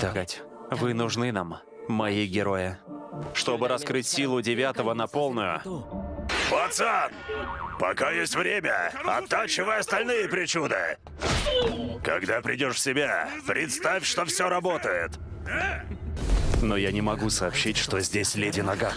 Так, вы нужны нам, мои герои. Чтобы раскрыть силу девятого на полную, Пацан! Пока есть время, оттачивай остальные причуды. Когда придешь в себя, представь, что все работает. но я не могу сообщить, что здесь леди Наган.